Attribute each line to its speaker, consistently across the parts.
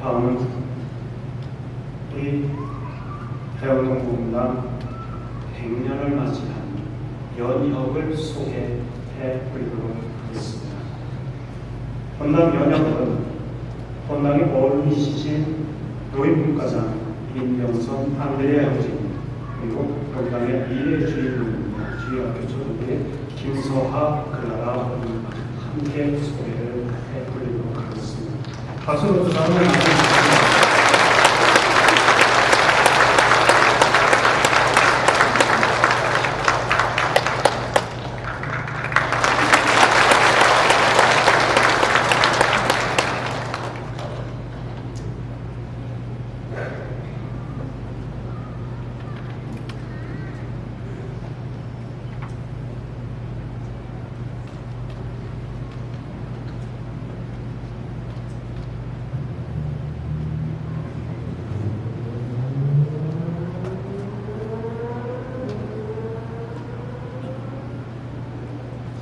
Speaker 1: 다음은 우리 대원동 부분당 100년을 맞이한 연혁을 소개해 드리도록 하겠습니다. 본당 연혁은 본당의 멀리시신 노인문과장 민병선 안드레아 형제님 그리고 본당의 미래 주인공입니다. 주의학교 초등부의 김서하 클라라 함께 소개를 해드리도록 하겠습니다. 박수로 주사를 주시겠습니다.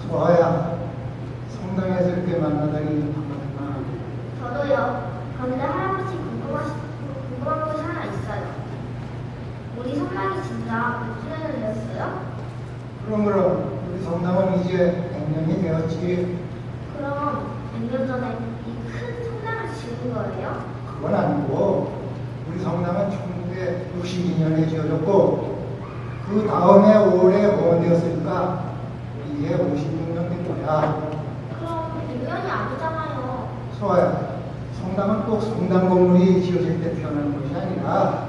Speaker 2: 소아야, 성당에서 이렇게 만나다니 반갑구나.
Speaker 3: 저도요. 그런데 할아버지 궁금하시, 궁금한 것이 하나 있어요. 진짜 되었어요?
Speaker 2: 그럼 그럼 우리 성당은 이제 100년이 되었지.
Speaker 3: 그럼 100년 전에 이 큰 성당을 지은 거예요?
Speaker 2: 그건 아니고 우리 성당은 1962년에 지어졌고 그 다음에 올해 공원되었으니까 이게 56년 된 거야.
Speaker 3: 그럼 100년이 아니잖아요.
Speaker 2: 소아야, 성당은 꼭 성당 건물이 지어질 때 태어나는 것이 아니라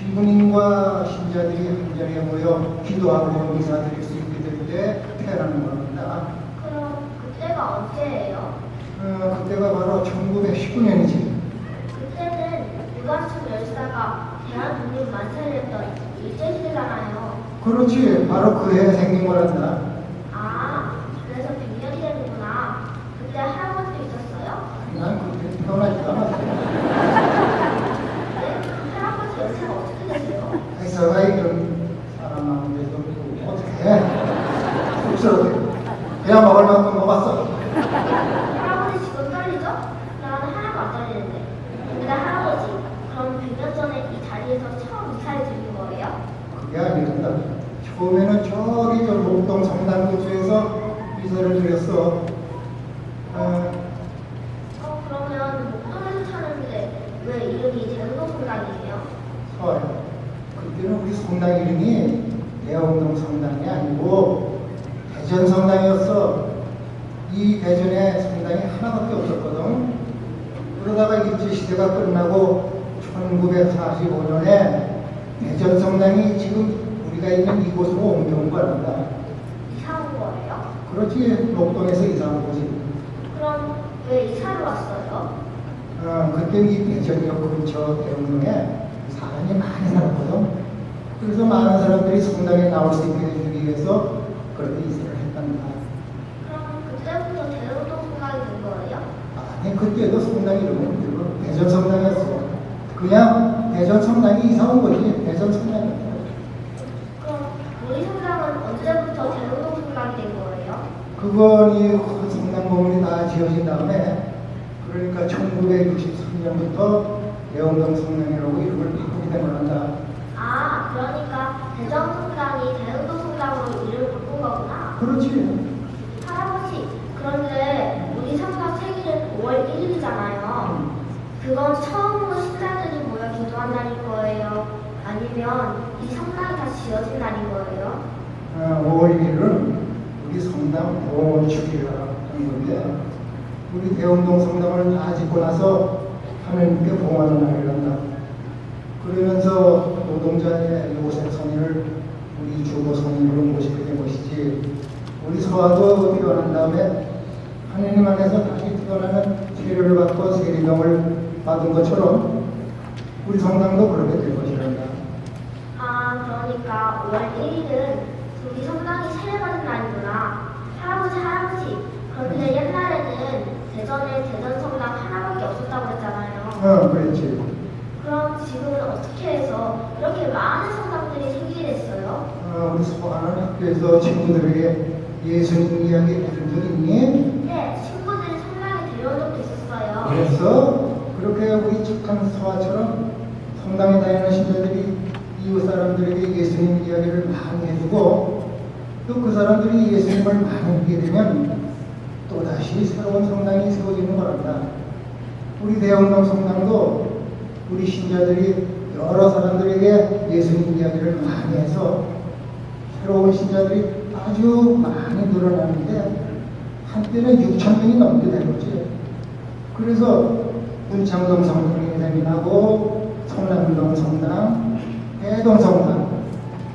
Speaker 2: 신부님과 신자들이 한 자리에 모여 기도하고 미사 드릴 수 있게 될 때 태어나는 겁니다.
Speaker 3: 그럼 그때가 언제예요?
Speaker 2: 어, 그때가 바로 1919년이지.
Speaker 3: 그때는 유관순 열사가 대한독립 만세를 했던 일제시대잖아요.
Speaker 2: 그렇지, 바로 그 해에 생긴 거란다.
Speaker 3: 아, 그래서 100년이 되는구나. 그때 할아버지도 있었어요?
Speaker 2: 난 그때 태어나지도 않았어.
Speaker 3: 네? 할아버지 연세가 어떻게 되세요?
Speaker 2: 회사가 이런 사람 많은데도 또 어떻게 쑥스러워. 그냥 먹을 만큼 먹었어.
Speaker 3: 할아버지 지금 떨리죠? 나는 하나도 안 떨리는데. 근데 할아버지, 그럼 100년 전에 이 자리에서 처음 이사를 드린 거예요?
Speaker 2: 그게 아니란다. 처음에는 저기 저 목동 성당구주에서 이사를 드렸어. 어,
Speaker 3: 어, 그러면 목동에서 찾는데 왜 이름이 대흥동 성당이에요?
Speaker 2: 서요. 그때는 우리 성당 이름이 대흥동 성당이 아니고 대전 성당이었어. 이 대전에 성당이 하나밖에 없었거든. 그러다가 일제시대가 끝나고 1945년에 대전 성당이 지금 우리가 있는 이곳으로 옮겨온 거란다.
Speaker 3: 이사 온 거예요?
Speaker 2: 그렇지, 목동에서 이사 온 거지.
Speaker 3: 그럼 왜 이사를 왔어요?
Speaker 2: 어, 그때 이 대전역 근처 대흥동에 사람이 많이 살았거든. 그래서 많은 사람들이 성당에 나올 수 있게 해주기 위해서 그렇게 이사를 했단다.
Speaker 3: 그럼 그때부터 대흥동 성당이 된 거예요?
Speaker 2: 아니, 그때도 성당 이름은 그리고 대전 성당이었어. 그냥 대전 성당이 이사 온 거지. 대전 성당이었어.
Speaker 3: 그럼 우리 성당은 언제부터 대흥동 성당이 된 거예요?
Speaker 2: 그건 이그 성당 건물이 다 지어진 다음에 그러니까 1963년부터 대흥동 성당이라고 이름을 바꾸게 된 거란다.
Speaker 3: 아, 그러니까 대전 성당이 대흥동 성당으로 이름을 바꾼 거구나.
Speaker 2: 그렇지.
Speaker 3: 할아버지, 그런데 우리 성당 생일은 5월 1일이잖아요. 그건 처음으로 신자들이 모여 기도한 날인 거예요? 아니면 이 성당이 다 지어진 날인 거예요?
Speaker 2: 어, 5월 1일은 우리 성당 봉헌축이라는 건데 우리 대흥동 성당을 다 짓고 나서 하나님께 봉헌하는 날이란다. 그러면서 노동자의 요셉 성인을 우리 주보 성인으로 모시게 된 것이지 우리 서화도 태어난 다음에 하나님 안에서 다시 태어나는 세례를 받고 세례명을 받은 것처럼 우리 성당도 그렇게 될 것이란다.
Speaker 3: 아, 그러니까 5월 1일은 우리 성당이 세례받은 날이구나. 할아버지, 할아버지. 그런데 옛날에는 대전에 대전 성당 하나밖에 없었다고 했잖아요.
Speaker 2: 어, 그렇지.
Speaker 3: 그럼 지금은 어떻게 해서 이렇게 많은 성당들이 생기게 됐어요?
Speaker 2: 어, 우리 수고하는 학교에서 친구들에게 예수님 이야기 해준 적 있니?
Speaker 3: 네, 친구들이 성당에 데려온 적도 있었어요.
Speaker 2: 그래서 그렇게 우리 착한 서화처럼 성당에 다니는 신자들이 이웃 사람들에게 예수님 이야기를 많이 해주고 또 그 사람들이 예수님을 많이 믿게 되면 또다시 새로운 성당이 세워지는 거랍니다. 우리 대형동 성당도 우리 신자들이 여러 사람들에게 예수님 이야기를 많이 해서 새로운 신자들이 아주 많이 늘어나는데 한때는 6천 명이 넘게 된 거지. 그래서 문창동 성당이 생겨나고 성남동 성당, 해동 성당,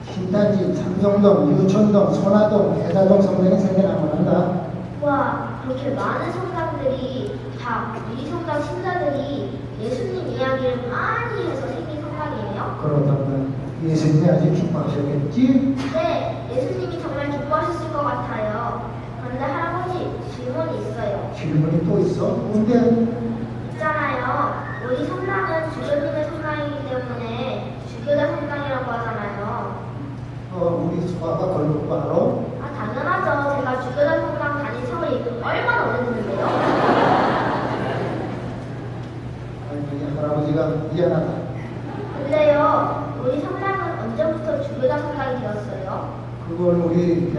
Speaker 2: 신탄지, 삼성동, 유천동, 선화동, 대사동 성당이 생겨나고 난다.
Speaker 3: 와, 그렇게 많은 성당들이 다 우리 성당 신자들이 예수님 이야기를 많이 해서 생긴 성당이에요?
Speaker 2: 그렇다면 예수님이 아주 기뻐하셨겠지?
Speaker 3: 네, 예수님이 정말 기뻐하셨을 것 같아요. 그런데 할아버지, 질문이 있어요.
Speaker 2: 질문이 또 있어? 뭔데?
Speaker 3: 있잖아요. 우리 성당은 주교님의 성당이기 때문에 주교자 성당이라고 하잖아요.
Speaker 2: 어, 우리 그런 거알아?
Speaker 3: 아, 당연하죠. 제가 주교자 성당 다닌 세월이 얼마나 오래됐는데요.
Speaker 2: 아니, 할아버지가 미안하다.
Speaker 3: 근데요, 우리 성당은 언제부터 주교자 성당이 되었어요?
Speaker 2: 그걸 우리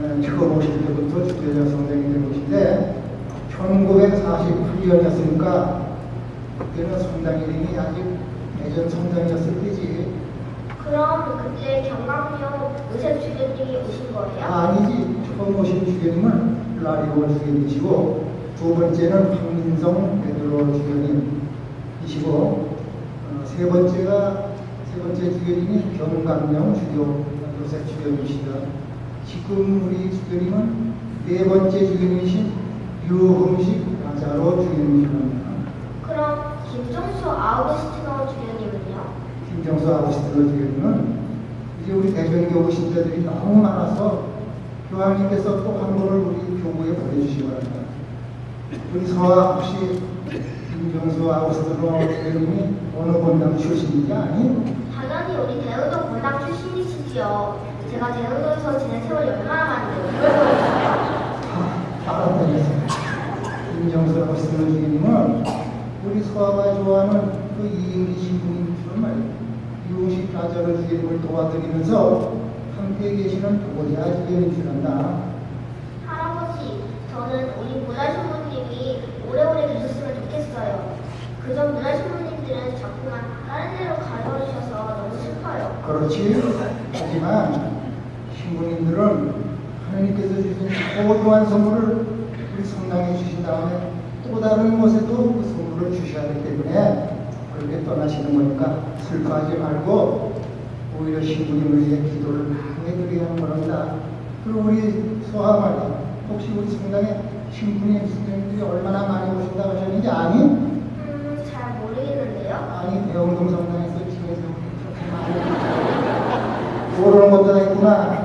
Speaker 2: 어, 처음 오실 때부터 주교자 성당이 된 것인데 1948년이었으니까 그때는 성당 이름이 아직 대전 성당이었을 때지
Speaker 3: 그럼 그때 경강용 의세 주교님이 오신 거예요?
Speaker 2: 아 니지 처음 오신 주교님은 라리오 주교님이시고 두 번째는 황민성 베드로 주교님이시고 어, 세 번째가 세 번째 주교님이 경강령 주교 요셉 주교님이시다. 지금 우리 주교님은 네 번째 주교님이신 유흥식 나자로 주교님이십니다.
Speaker 3: 그럼 김종수 아우구스티노 주교님은요?
Speaker 2: 김정수 아버지들 주교님은 이제 우리 대전교구 신자들이 너무 많아서 교황님께서 또한 번을 우리 교구에 보내주시기 바랍니다. 우리 서아 혹시 김정수 아버지들 주교님이 어느 본당 출신인지 아니?
Speaker 3: 당연히 우리 대우동 본당 출신이시지요. 제가 대우동에서 지낸 세월이 얼마나 많은데 그걸 모르겠어요?
Speaker 2: 알았다니까. 김정수 아버지들 주교님은 우리 서아가 좋아하는 그 이은희 신부님처럼 말이야. 유식 가자를 주교님을 도와드리면서 함께 계시는 주교님 줄 안다.
Speaker 3: 할아버지, 저는 우리 문화신부님이 오래오래 계셨으면 좋겠어요. 그전 문화신부님들은 자꾸만 다른 데로 가버리셔서 슬퍼요.
Speaker 2: 그렇지. 하지만 신부님들은 하나님께서 주신 소중한 선물을 우리 성당에 주신 다음에 또 다른 곳에도 그 선물을 주셔야 하기 때문에 그렇게 떠나시는 거니까 슬퍼하지 말고 오히려 신부님을 위해 기도를 많이 해드려야 하는 거랍니다. 그리고 우리 소아 말이야. 혹시 우리 성당에 신부님, 스님들이 얼마나 많이 오신다고 하셨는지 아니?
Speaker 3: 음, 잘 모르겠는데요.
Speaker 2: 아니 대형동 성당에서 모르는 것도 있구나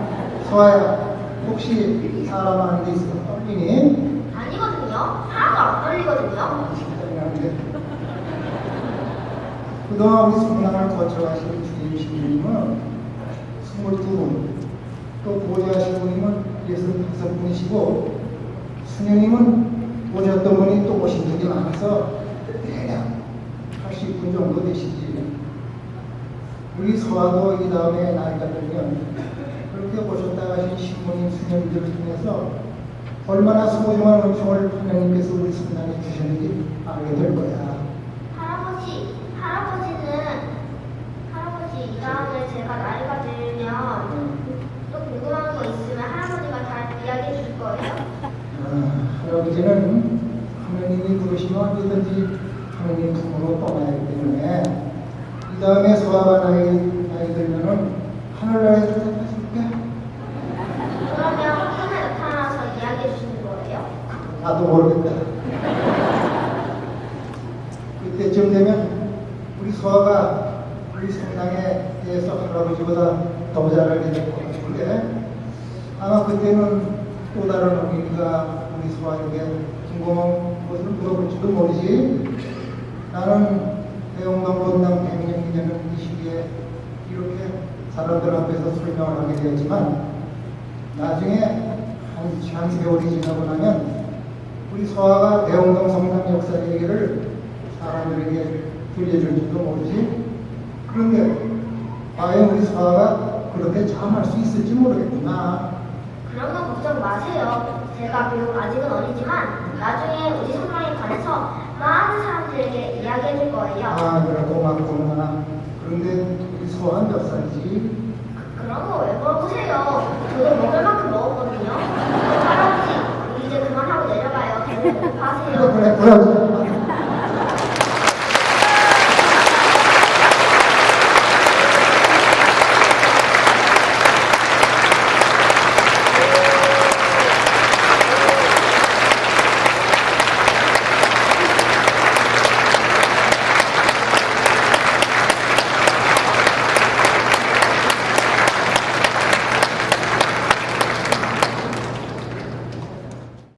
Speaker 2: 서아야 혹시 사람 하는 데 있어 떨리니?
Speaker 3: 아니거든요. 하나도 안 떨리거든요.
Speaker 2: 그동안 우리 성당을 거쳐가신 주임 신부님은 22분 또 보좌 신부님은 65분이시고 수녀님은 오셨던 분이 또 오신 분이 많아서 대략 80분 정도 되시지. 우리 서화도 이 다음에 나이가 들면 그렇게 오셨다 가신 신부님, 수녀님들을 통해서 얼마나 소중한 은총을 하나님께서 우리 성당에 주셨는지 알게 될 거야.
Speaker 3: 할아버지, 할아버지는 할아버지 이 다음에 제가 나이가 들면 또 궁금한 거 있으면 할아버지가 다 이야기해 줄 거예요?
Speaker 2: 아, 할아버지는 하나님이 부르시면 언제든지 하나님 품으로 떠나야 하기 때문에 이 다음에 소아가 나이, 나이 들면은 하늘나라에서 데려줄게.
Speaker 3: 그러면 꿈에 나타나서 이야기해 주시는 거예요?
Speaker 2: 나도 모르겠다. 그때쯤 되면 우리 소아가 우리 성당에 대해서 할아버지보다 더 잘 알게 될 것 같은데 아마 그때는 또 다른 어머니가 우리 소아에게 궁금한 것을 물어볼지도 모르지. 나는 대웅동 본당 100 년 기념을 이 시기에 이렇게 사람들 앞에서 설명을 하게 되었지만 나중에 한, 한 세월이 지나고 나면 우리 서아가 대웅동 성당 역사 얘기를 사람들에게 들려줄지도 모르지. 그런데 과연 우리 서아가 그렇게 참 할 수 있을지 모르겠구나.
Speaker 3: 그런 건 걱정 마세요. 제가 비록 아직은 어리지만 나중에 우리 성당에 관해서 많은 사람들에게 이야기 해 줄 거예요.
Speaker 2: 아, 그래 고맙구나. 그런데 우리 서아 몇 살이지?
Speaker 3: 그런 거 왜 물어보세요? 저도 먹을 만큼 먹었거든요. 할아버지, 이제 그만하고 내려가요.
Speaker 2: 그래,
Speaker 3: 고파하세요.
Speaker 2: 그래, 그래.